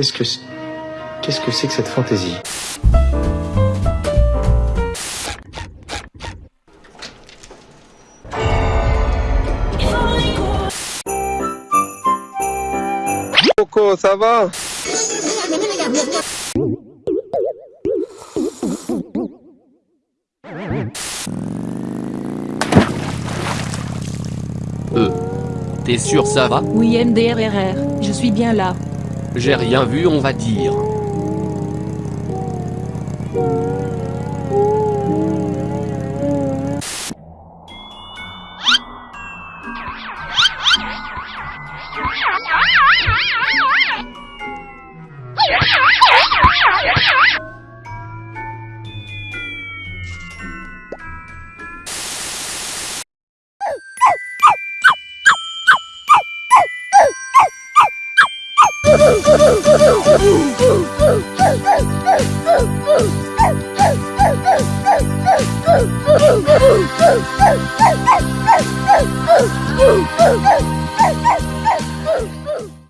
Qu'est-ce que c'est Qu'est-ce que c'est que cette fantaisie Coco, ça va Euh. T'es sûr ça va Oui MDRRR, je suis bien là. J'ai rien vu on va dire. Oh,